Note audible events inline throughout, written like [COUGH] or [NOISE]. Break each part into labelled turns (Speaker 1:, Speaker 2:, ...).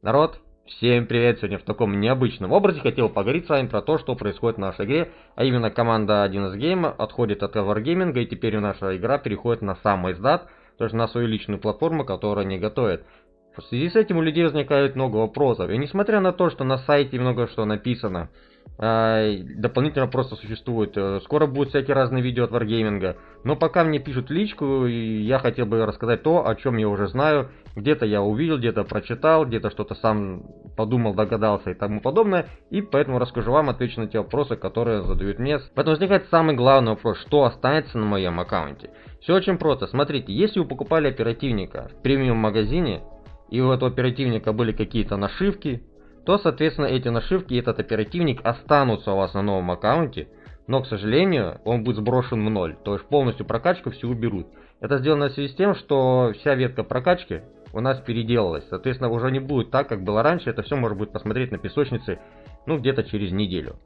Speaker 1: Народ, всем привет! Сегодня в таком необычном образе хотел поговорить с вами про то, что происходит в нашей игре. А именно команда 1С Game отходит от Wargaming и теперь наша игра переходит на сам издат, то есть на свою личную платформу, которую они готовят. В связи с этим у людей возникает много вопросов. И несмотря на то, что на сайте много что написано, дополнительно просто существует. Э, скоро будут всякие разные видео от Wargaming. Но пока мне пишут личку, и я хотел бы рассказать то, о чем я уже знаю. Где-то я увидел, где-то прочитал, где-то что-то сам подумал, догадался и тому подобное. И поэтому расскажу вам, отвечу на те вопросы, которые задают мне. Поэтому возникает самый главный вопрос, что останется на моем аккаунте. Все очень просто. Смотрите, если вы покупали оперативника в премиум магазине, и у этого оперативника были какие-то нашивки, то, соответственно, эти нашивки и этот оперативник останутся у вас на новом аккаунте, но, к сожалению, он будет сброшен в ноль, то есть полностью прокачку всю уберут. Это сделано в связи с тем, что вся ветка прокачки у нас переделалась, соответственно, уже не будет так, как было раньше, это все можно будет посмотреть на песочнице, ну, где-то через неделю.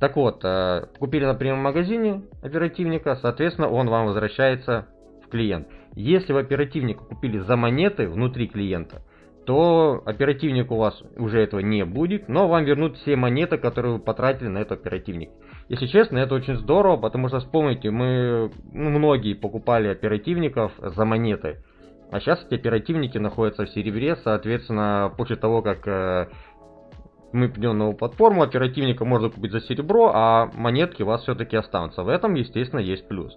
Speaker 1: Так вот, э, купили, например, в магазине оперативника, соответственно, он вам возвращается в клиент. Если вы оперативника купили за монеты внутри клиента, то оперативник у вас уже этого не будет, но вам вернут все монеты, которые вы потратили на этот оперативник. Если честно, это очень здорово, потому что вспомните, мы ну, многие покупали оперативников за монеты, а сейчас эти оперативники находятся в серебре, соответственно, после того, как э, мы придем новую платформу, оперативника можно купить за серебро, а монетки у вас все-таки останутся. В этом, естественно, есть плюс.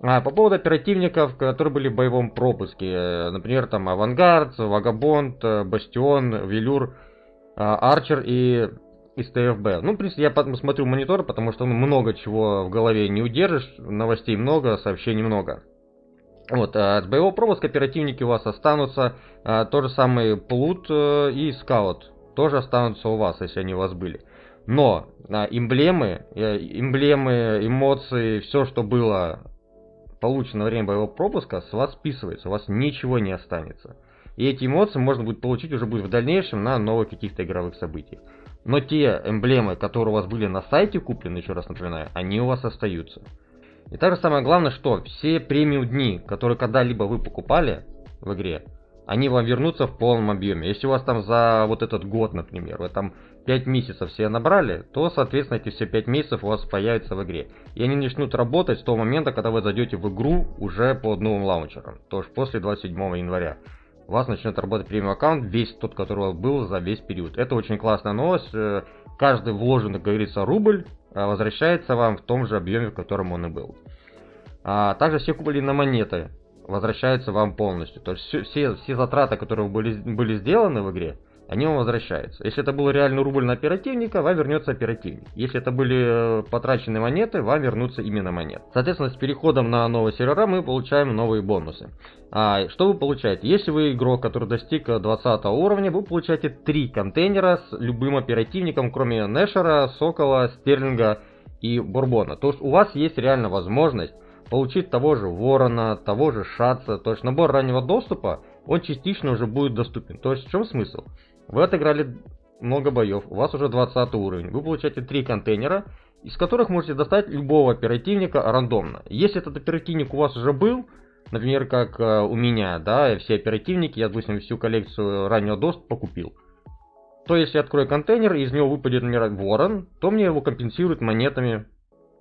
Speaker 1: А, по поводу оперативников, которые были в боевом пропуске, э, например, там Авангард, Вагабонд, э, Бастион, Велюр, э, Арчер и из ТФБ. Ну, в принципе, я смотрю монитор, потому что ну, много чего в голове не удержишь, новостей много, сообщений много. Вот, с боевого пропуска оперативники у вас останутся, а, то же самое Плут и Скаут тоже останутся у вас, если они у вас были. Но эмблемы, эмблемы, эмоции, все, что было получено время боевого пропуска, с вас списывается, у вас ничего не останется. И эти эмоции можно будет получить уже будет в дальнейшем на новых каких-то игровых событиях. Но те эмблемы, которые у вас были на сайте куплены, еще раз напоминаю, они у вас остаются. И также самое главное, что все премиум дни, которые когда-либо вы покупали в игре, они вам вернутся в полном объеме. Если у вас там за вот этот год, например, вы там 5 месяцев все набрали, то, соответственно, эти все 5 месяцев у вас появятся в игре. И они начнут работать с того момента, когда вы зайдете в игру уже под новым лаунчером. То есть после 27 января. У вас начнет работать премиум аккаунт, весь тот, который у вас был за весь период. Это очень классная новость. Э, каждый вложенный, как говорится, рубль э, возвращается вам в том же объеме, в котором он и был. А также все купили на монеты возвращаются вам полностью. То есть все, все затраты, которые были, были сделаны в игре, они вам возвращаются. Если это был реальный рубль на оперативника, вам вернется оперативник. Если это были э, потраченные монеты, вам вернутся именно монеты. Соответственно, с переходом на новые сервера мы получаем новые бонусы. А, что вы получаете? Если вы игрок, который достиг 20 уровня, вы получаете 3 контейнера с любым оперативником, кроме Нэшера, Сокола, Стерлинга и Бурбона. То есть у вас есть реально возможность получить того же Ворона, того же Шаца. То есть набор раннего доступа, он частично уже будет доступен. То есть в чем смысл? Вы отыграли много боев, у вас уже 20 уровень. Вы получаете 3 контейнера, из которых можете достать любого оперативника рандомно. Если этот оперативник у вас уже был, например, как э, у меня, да, все оперативники, я, допустим, всю коллекцию раннего доступа купил, то если я открою контейнер и из него выпадет, например, ворон, то мне его компенсируют монетами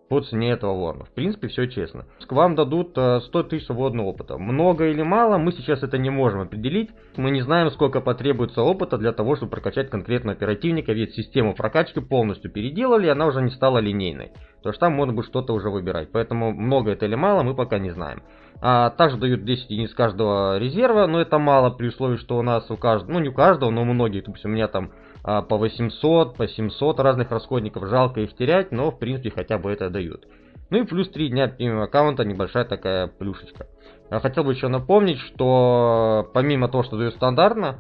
Speaker 1: по цене этого ворона. В принципе, все честно. К вам дадут 100 э, тысяч водного опыта. Много или мало, мы сейчас это не можем определить. Мы не знаем, сколько потребуется опыта для того, чтобы прокачать конкретно оперативника, ведь систему прокачки полностью переделали, она уже не стала линейной. То есть там можно будет что-то уже выбирать. Поэтому много это или мало, мы пока не знаем. А, также дают 10 единиц каждого резерва, но это мало при условии, что у нас у каждого, ну не у каждого, но у многих, допустим, у меня там а, по 800, по 700 разных расходников. Жалко их терять, но в принципе хотя бы это дают. Ну и плюс 3 дня премиум аккаунта, небольшая такая плюшечка. Я хотел бы еще напомнить, что помимо того, что дают стандартно,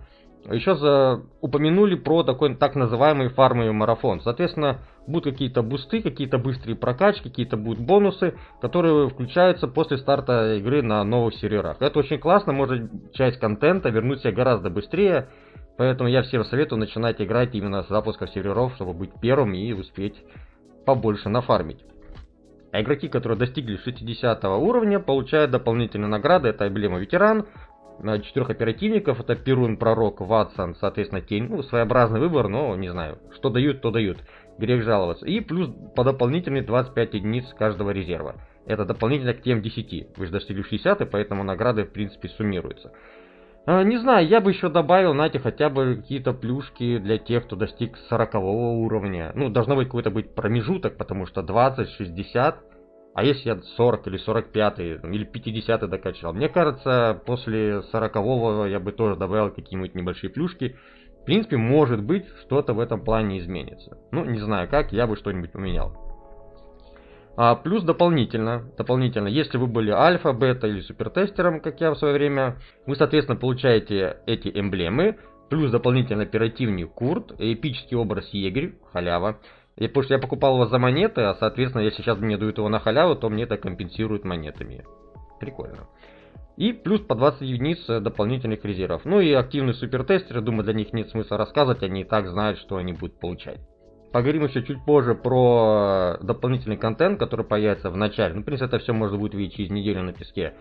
Speaker 1: еще за... упомянули про такой так называемый фармовый марафон. Соответственно, будут какие-то бусты, какие-то быстрые прокачки, какие-то будут бонусы, которые включаются после старта игры на новых серверах. Это очень классно, может часть контента вернуть себе гораздо быстрее, Поэтому я всем советую начинать играть именно с запуска серверов, чтобы быть первым и успеть побольше нафармить. А игроки, которые достигли 60 уровня, получают дополнительные награды. Это эмблема ветеран, на четырех оперативников. Это Перун, Пророк, Ватсон, соответственно, Тень. Ну, своеобразный выбор, но не знаю. Что дают, то дают. Грех жаловаться. И плюс по дополнительные 25 единиц каждого резерва. Это дополнительно к тем 10. Вы же достигли 60, и поэтому награды, в принципе, суммируются. А, не знаю, я бы еще добавил, знаете, хотя бы какие-то плюшки для тех, кто достиг 40 уровня. Ну, должно быть какой-то быть промежуток, потому что 20, 60, а если я 40 или 45 или 50 докачал. Мне кажется, после 40 я бы тоже добавил какие-нибудь небольшие плюшки. Принципе, может быть, что-то в этом плане изменится. Ну, не знаю как, я бы что-нибудь поменял. А, плюс дополнительно, дополнительно, если вы были альфа, бета или супертестером, как я в свое время, вы, соответственно, получаете эти эмблемы, плюс дополнительно оперативник Курт, эпический образ Егерь, халява. И, потому что я покупал его за монеты, а, соответственно, если сейчас мне дают его на халяву, то мне это компенсируют монетами. Прикольно. И плюс по 20 единиц дополнительных резервов. Ну и активные супертестеры, думаю, для них нет смысла рассказывать, они и так знают, что они будут получать. Поговорим еще чуть позже про дополнительный контент, который появится в начале. Ну, в принципе, это все можно будет видеть через неделю на песке.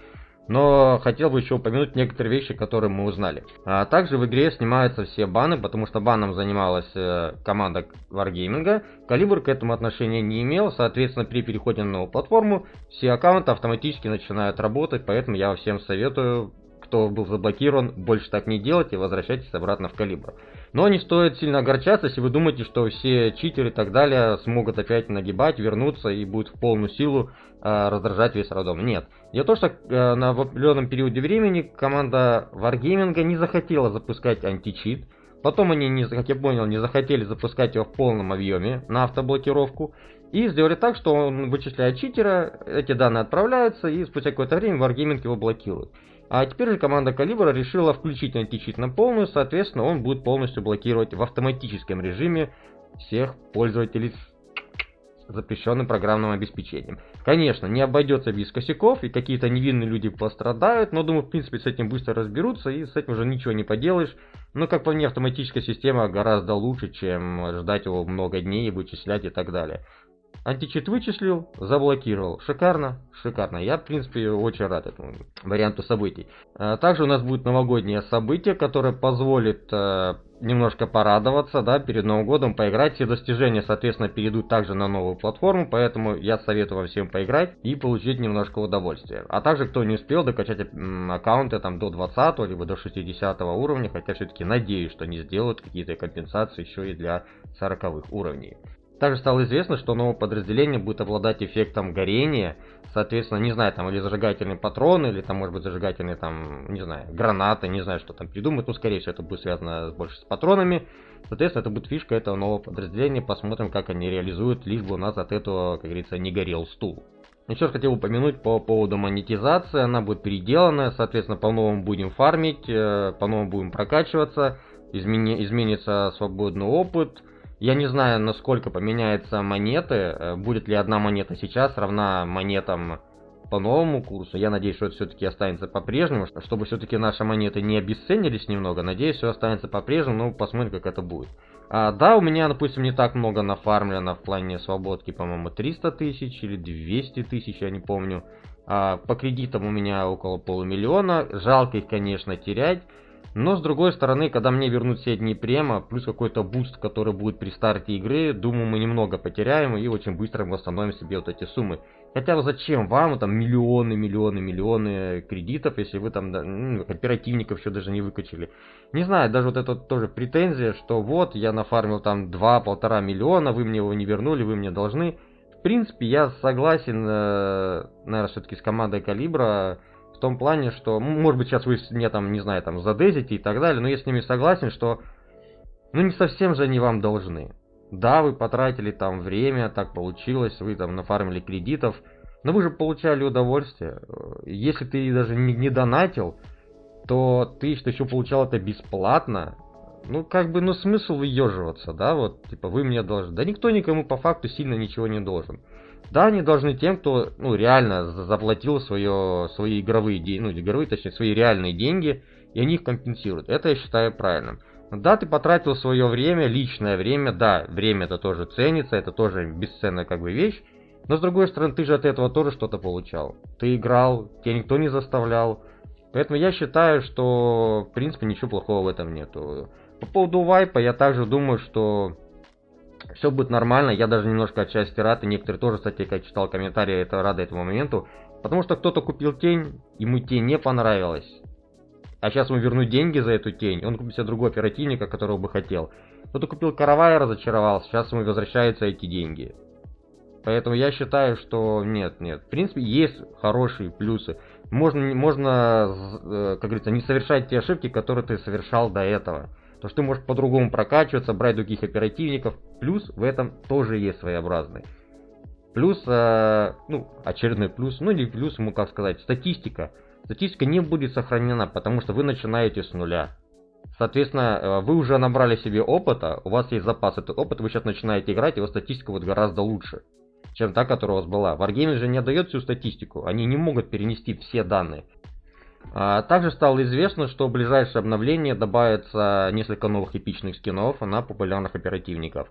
Speaker 1: Но хотел бы еще упомянуть некоторые вещи, которые мы узнали. А также в игре снимаются все баны, потому что баном занималась э, команда Wargaming. Калибр к этому отношения не имел, соответственно, при переходе на новую платформу все аккаунты автоматически начинают работать, поэтому я всем советую, кто был заблокирован, больше так не делать и возвращайтесь обратно в Калибр. Но не стоит сильно огорчаться, если вы думаете, что все читеры и так далее смогут опять нагибать, вернуться и будут в полную силу э, раздражать весь родом. Нет. Дело в том, что э, на определенном периоде времени команда Wargaming не захотела запускать античит. Потом они, не, как я понял, не захотели запускать его в полном объеме на автоблокировку. И сделали так, что он вычисляет читера, эти данные отправляются, и спустя какое-то время Wargaming его блокирует. А теперь же команда Калибра решила включить античит на полную, соответственно, он будет полностью блокировать в автоматическом режиме всех пользователей с запрещенным программным обеспечением. Конечно, не обойдется без косяков, и какие-то невинные люди пострадают, но думаю, в принципе, с этим быстро разберутся, и с этим уже ничего не поделаешь. Но, как по мне, автоматическая система гораздо лучше, чем ждать его много дней и вычислять и так далее. Античит вычислил, заблокировал. Шикарно, шикарно. Я, в принципе, очень рад этому варианту событий. А, также у нас будет новогоднее событие, которое позволит э, немножко порадоваться, да, перед Новым годом поиграть. Все достижения, соответственно, перейдут также на новую платформу, поэтому я советую вам всем поиграть и получить немножко удовольствия. А также, кто не успел докачать аккаунты там до 20 либо до 60 уровня, хотя все-таки надеюсь, что они сделают какие-то компенсации еще и для 40 уровней. Также стало известно, что новое подразделение будет обладать эффектом горения, соответственно, не знаю, там или зажигательные патроны, или там, может быть, зажигательные, там, не знаю, гранаты, не знаю, что там придумают, ну, скорее всего, это будет связано больше с патронами. Соответственно, это будет фишка этого нового подразделения, посмотрим, как они реализуют, лишь бы у нас от этого, как говорится, не горел стул. Еще раз хотел упомянуть по поводу монетизации, она будет переделана, соответственно, по-новому будем фармить, э, по-новому будем прокачиваться, измени изменится свободный опыт, я не знаю, насколько поменяются монеты. Э, будет ли одна монета сейчас равна монетам по новому курсу. Я надеюсь, что это все-таки останется по-прежнему, чтобы все-таки наши монеты не обесценились немного. Надеюсь, все останется по-прежнему, но посмотрим, как это будет. А, да, у меня, допустим, не так много нафармлено в плане свободки, по-моему, 300 тысяч или 200 тысяч, я не помню. А, по кредитам у меня около полумиллиона. Жалко их, конечно, терять. Но с другой стороны, когда мне вернут все дни према, плюс какой-то буст, который будет при старте игры, думаю, мы немного потеряем и очень быстро восстановим себе вот эти суммы. Хотя зачем вам там миллионы, миллионы, миллионы кредитов, если вы там ну, оперативников еще даже не выкачали. Не знаю, даже вот это тоже претензия, что вот я нафармил там 2-1,5 миллиона, вы мне его не вернули, вы мне должны. В принципе, я согласен, э, наверное, все-таки с командой Калибра, в том плане, что, может быть, сейчас вы мне там, не знаю, там задезите и так далее, но я с ними согласен, что, ну, не совсем же они вам должны. Да, вы потратили там время, так получилось, вы там нафармили кредитов, но вы же получали удовольствие. Если ты даже не, не донатил, то ты что еще получал это бесплатно. Ну, как бы, ну, смысл выеживаться, да, вот, типа, вы мне должны. Да никто никому по факту сильно ничего не должен. Да, они должны тем, кто ну, реально заплатил свое, свои игровые деньги, ну, игровые, точнее, свои реальные деньги, и они их компенсируют. Это я считаю правильным. Да, ты потратил свое время, личное время, да, время это тоже ценится, это тоже бесценная как бы вещь, но с другой стороны, ты же от этого тоже что-то получал. Ты играл, тебя никто не заставлял, Поэтому я считаю, что в принципе ничего плохого в этом нету. По поводу вайпа я также думаю, что все будет нормально. Я даже немножко отчасти рад, и некоторые тоже, кстати, как читал комментарии, это рады этому моменту. Потому что кто-то купил тень, ему тень не понравилась. А сейчас ему вернуть деньги за эту тень, он купит себе другого оперативника, которого бы хотел. Кто-то купил каравай, разочаровался, сейчас ему возвращаются эти деньги. Поэтому я считаю, что нет, нет. В принципе, есть хорошие плюсы. Можно, можно, э, как говорится, не совершать те ошибки, которые ты совершал до этого. То, что ты можешь по-другому прокачиваться, брать других оперативников. Плюс в этом тоже есть своеобразный. Плюс, э, ну, очередной плюс, ну или плюс, ему как сказать, статистика. Статистика не будет сохранена, потому что вы начинаете с нуля. Соответственно, э, вы уже набрали себе опыта, у вас есть запас этого опыта, вы сейчас начинаете играть, его статистика будет гораздо лучше чем та, которая у вас была. Wargaming же не отдает всю статистику, они не могут перенести все данные. А, также стало известно, что в ближайшее обновление добавится несколько новых эпичных скинов на популярных оперативников.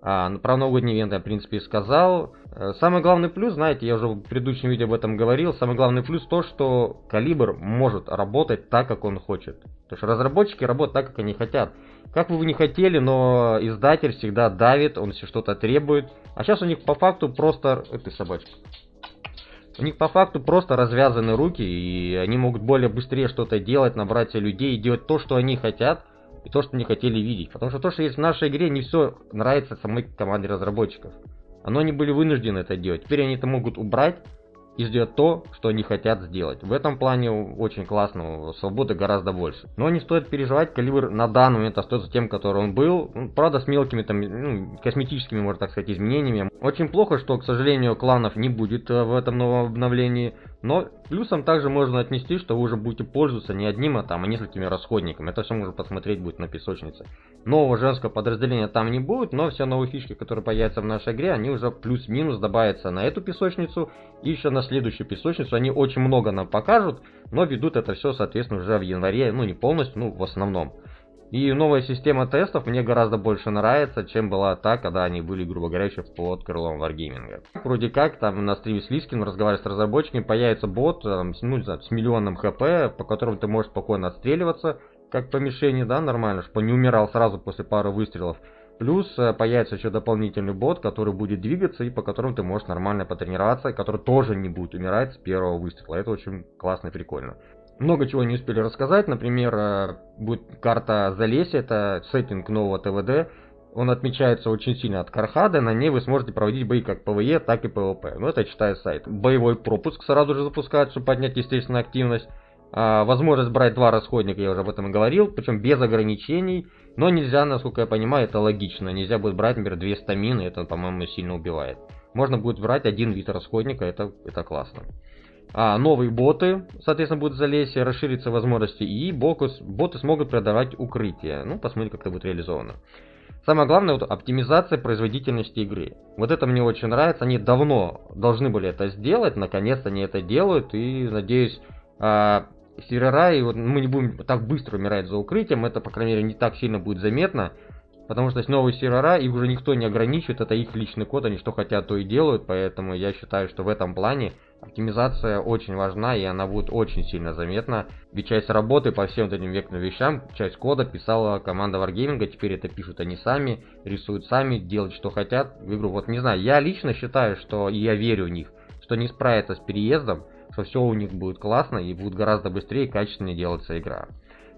Speaker 1: А, про новогодний ивент я, в принципе, сказал. Э, самый главный плюс, знаете, я уже в предыдущем видео об этом говорил, самый главный плюс то, что калибр может работать так, как он хочет. То есть разработчики работают так, как они хотят. Как бы вы не хотели, но издатель всегда давит, он все что-то требует. А сейчас у них по факту просто... Это собачка. У них по факту просто развязаны руки, и они могут более быстрее что-то делать, набрать людей делать то, что они хотят, и то, что не хотели видеть. Потому что то, что есть в нашей игре, не все нравится самой команде разработчиков. Но они были вынуждены это делать. Теперь они это могут убрать и сделать то, что они хотят сделать. В этом плане очень классно, свободы гораздо больше. Но не стоит переживать, калибр на данный момент остается тем, который он был. Ну, правда, с мелкими там, ну, косметическими, можно так сказать, изменениями. Очень плохо, что, к сожалению, кланов не будет э, в этом новом обновлении. Но плюсом также можно отнести, что вы уже будете пользоваться не одним, а там, а несколькими расходниками. Это все можно посмотреть будет на песочнице. Нового женского подразделения там не будет, но все новые фишки, которые появятся в нашей игре, они уже плюс-минус добавятся на эту песочницу и еще на следующую песочницу. Они очень много нам покажут, но ведут это все, соответственно, уже в январе, ну не полностью, ну в основном. И новая система тестов мне гораздо больше нравится, чем была та, когда они были, грубо говоря, еще под крылом Wargaming. Вроде как, там на стриме с Лискин разговаривая с разработчиками, появится бот там, ну, знаю, с миллионным хп, по которому ты можешь спокойно отстреливаться, как по мишени, да, нормально, чтобы не умирал сразу после пары выстрелов. Плюс э, появится еще дополнительный бот, который будет двигаться и по которому ты можешь нормально потренироваться, и который тоже не будет умирать с первого выстрела. Это очень классно и прикольно. Много чего не успели рассказать. Например, э, будет карта Залесья, это сеттинг нового ТВД. Он отличается очень сильно от Кархада. На ней вы сможете проводить бои как ПВЕ, так и ПВП. Ну, это читаю сайт. Боевой пропуск сразу же запускают, чтобы поднять, естественно, активность. А, возможность брать два расходника, я уже об этом и говорил, причем без ограничений. Но нельзя, насколько я понимаю, это логично. Нельзя будет брать, например, две стамины, это, по-моему, сильно убивает. Можно будет брать один вид расходника, это, это классно а, новые боты, соответственно, будут залезть, расшириться возможности, и бокус, боты смогут продавать укрытие. Ну, посмотрим, как это будет реализовано. Самое главное, вот оптимизация производительности игры. Вот это мне очень нравится. Они давно должны были это сделать, наконец они это делают, и, надеюсь, а, сервера, и вот мы не будем так быстро умирать за укрытием, это, по крайней мере, не так сильно будет заметно. Потому что есть новые сервера, и уже никто не ограничивает, это их личный код, они что хотят, то и делают, поэтому я считаю, что в этом плане оптимизация очень важна, и она будет очень сильно заметна. Ведь часть работы по всем этим векторным вещам, часть кода писала команда Wargaming, теперь это пишут они сами, рисуют сами, делают что хотят в игру. Вот не знаю, я лично считаю, что, и я верю в них, что они справятся с переездом, что все у них будет классно, и будет гораздо быстрее и качественнее делаться игра.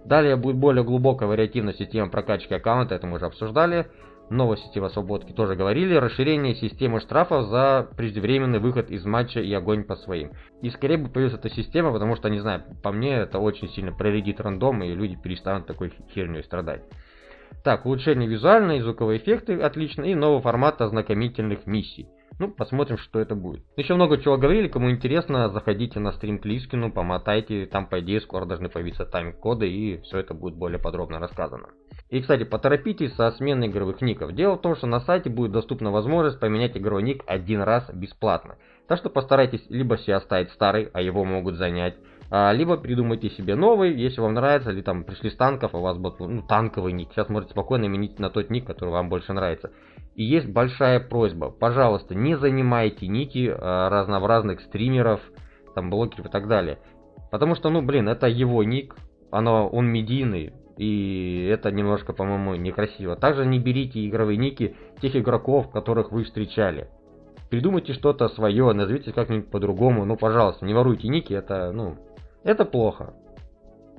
Speaker 1: Далее будет более глубокая вариативная система прокачки аккаунта, это мы уже обсуждали. Новая система свободки тоже говорили. Расширение системы штрафов за преждевременный выход из матча и огонь по своим. И скорее бы появилась эта система, потому что, не знаю, по мне это очень сильно проредит рандом, и люди перестанут такой херней страдать. Так, улучшение визуальной и звуковые эффекты отлично, и новый формат ознакомительных миссий. Ну, посмотрим, что это будет. Еще много чего говорили, кому интересно, заходите на стрим к Лискину, помотайте, там по идее скоро должны появиться тайм-коды, и все это будет более подробно рассказано. И, кстати, поторопитесь со сменой игровых ников. Дело в том, что на сайте будет доступна возможность поменять игровой ник один раз бесплатно. Так что постарайтесь либо себе оставить старый, а его могут занять, а, либо придумайте себе новый, если вам нравится, или там пришли с танков, а у вас будет ну, танковый ник. Сейчас можете спокойно менять на тот ник, который вам больше нравится. И есть большая просьба, пожалуйста, не занимайте ники э, разнообразных стримеров, там блогеров и так далее. Потому что, ну, блин, это его ник, оно, он медийный, и это немножко, по-моему, некрасиво. Также не берите игровые ники тех игроков, которых вы встречали. Придумайте что-то свое, назовите как-нибудь по-другому. Ну, пожалуйста, не воруйте ники, это, ну, это плохо.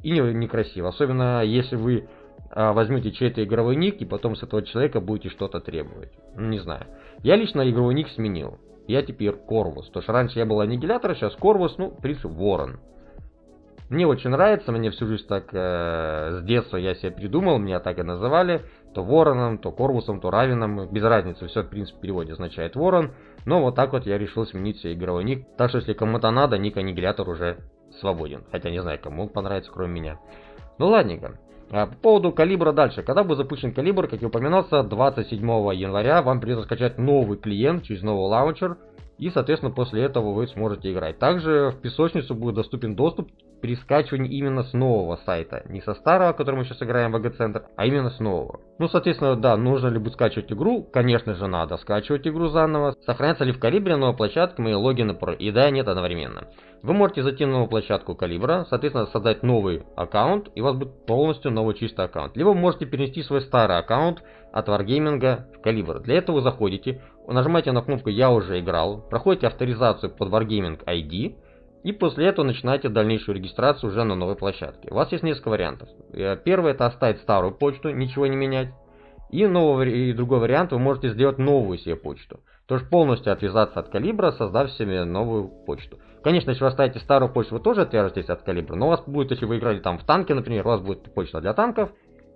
Speaker 1: И не, некрасиво. Особенно, если вы возьмете чей-то игровой ник и потом с этого человека будете что-то требовать. Ну, не знаю. Я лично игровой ник сменил. Я теперь Корвус. То что раньше я был аннигилятор, сейчас Корвус, ну, в принципе, Ворон. Мне очень нравится, мне всю жизнь так, э, с детства я себе придумал, меня так и называли. То Вороном, то Корвусом, то Равином, без разницы, все в принципе в переводе означает Ворон. Но вот так вот я решил сменить себе игровой ник. Так что если кому-то надо, ник аннигилятор уже свободен. Хотя не знаю, кому он понравится, кроме меня. Ну ладненько. А, по поводу калибра дальше. Когда будет запущен калибр, как и упоминался, 27 января вам придется скачать новый клиент через новый лаунчер. И, соответственно, после этого вы сможете играть. Также в песочницу будет доступен доступ при скачивании именно с нового сайта. Не со старого, который мы сейчас играем в АГ-центр, а именно с нового. Ну, соответственно, да, нужно ли будет скачивать игру? Конечно же, надо скачивать игру заново. Сохраняется ли в Калибре новая площадка, мои логины и да, нет одновременно. Вы можете зайти на новую площадку Калибра, соответственно, создать новый аккаунт, и у вас будет полностью новый чистый аккаунт. Либо вы можете перенести свой старый аккаунт от Wargaming в Калибр. Для этого вы заходите, нажимаете на кнопку «Я уже играл», проходите авторизацию под Wargaming ID, и после этого начинаете дальнейшую регистрацию уже на новой площадке. У вас есть несколько вариантов. Э, первый это оставить старую почту, ничего не менять. И, новый, и другой вариант, вы можете сделать новую себе почту. То есть полностью отвязаться от калибра, создав себе новую почту. Конечно, если вы оставите старую почту, вы тоже отвяжетесь от калибра, но у вас будет, если вы играли там в танке, например, у вас будет почта для танков,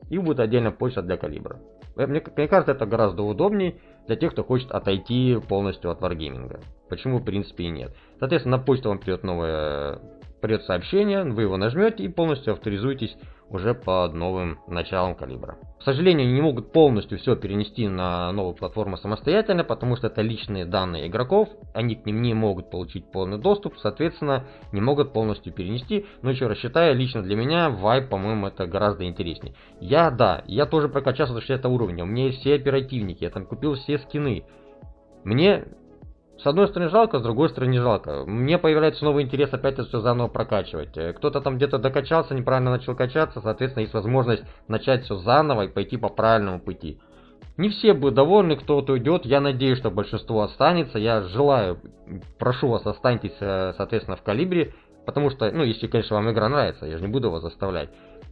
Speaker 1: и будет отдельно почта для калибра. Э, мне, мне кажется, это гораздо удобнее для тех, кто хочет отойти полностью от варгейминга. Почему, в принципе, и нет. Соответственно, на почту вам придет новое придет сообщение, вы его нажмете и полностью авторизуетесь уже под новым началом калибра. К сожалению, не могут полностью все перенести на новую платформу самостоятельно, потому что это личные данные игроков, они к ним не могут получить полный доступ, соответственно, не могут полностью перенести. Но еще раз считаю, лично для меня Vibe, по-моему, это гораздо интереснее. Я, да, я тоже прокачался до 60 уровня, у меня есть все оперативники, я там купил все скины. Мне с одной стороны жалко, с другой стороны не жалко. Мне появляется новый интерес опять это все заново прокачивать. Э, кто-то там где-то докачался, неправильно начал качаться, соответственно, есть возможность начать все заново и пойти по правильному пути. Не все будут довольны, кто-то уйдет. Я надеюсь, что большинство останется. Я желаю, прошу вас, останьтесь, э, соответственно, в калибре. Потому что, ну, если, конечно, вам игра нравится, я же не буду вас заставлять.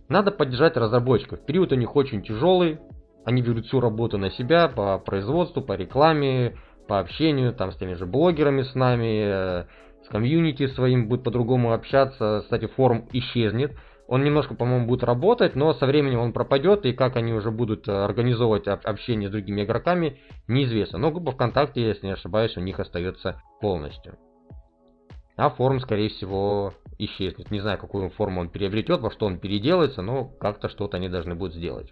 Speaker 1: Надо поддержать разработчиков. Период у них очень тяжелый. Они берут всю работу на себя по производству, по рекламе, по общению, там с теми же блогерами с нами, э, с комьюнити своим будет по-другому общаться. Кстати, форум исчезнет. Он немножко, по-моему, будет работать, но со временем он пропадет, и как они уже будут э, организовывать общение с другими игроками, неизвестно. Но группа ВКонтакте, если не ошибаюсь, у них остается полностью. А форум, скорее всего, исчезнет. Не знаю, какую форму он приобретет, во что он переделается, но как-то что-то они должны будут сделать.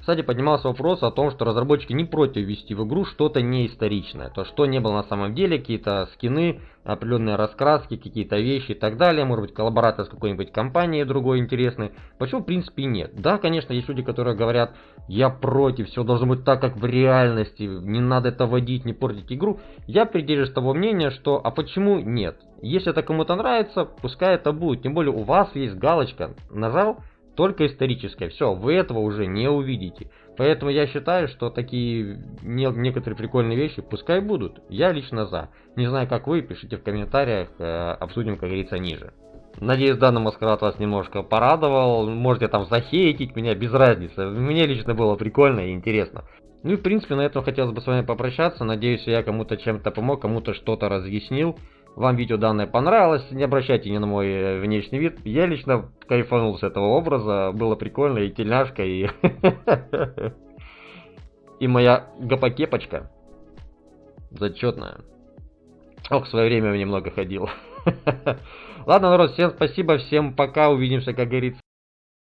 Speaker 1: Кстати, поднимался вопрос о том, что разработчики не против ввести в игру что-то неисторичное. То, что не было на самом деле, какие-то скины, определенные раскраски, какие-то вещи и так далее. Может быть, коллаборация с какой-нибудь компанией другой интересной. Почему, в принципе, нет? Да, конечно, есть люди, которые говорят, я против, все должно быть так, как в реальности, не надо это водить, не портить игру. Я придерживаюсь того мнения, что, а почему нет? Если это кому-то нравится, пускай это будет. Тем более у вас есть галочка, нажал, только историческое. Все, вы этого уже не увидите. Поэтому я считаю, что такие не, некоторые прикольные вещи пускай будут. Я лично за. Не знаю, как вы, пишите в комментариях, э, обсудим, как говорится, ниже. Надеюсь, данный маскарад вас немножко порадовал. Можете там захейтить меня, без разницы. Мне лично было прикольно и интересно. Ну и в принципе на этом хотелось бы с вами попрощаться. Надеюсь, я кому-то чем-то помог, кому-то что-то разъяснил вам видео данное понравилось, не обращайте ни на мой э, внешний вид. Я лично кайфанул с этого образа, было прикольно, и тельняшка, и... [LAUGHS] И моя гопокепочка. Зачетная. Ох, в свое время немного ходил. [LAUGHS] Ладно, народ, всем спасибо, всем пока, увидимся, как говорится.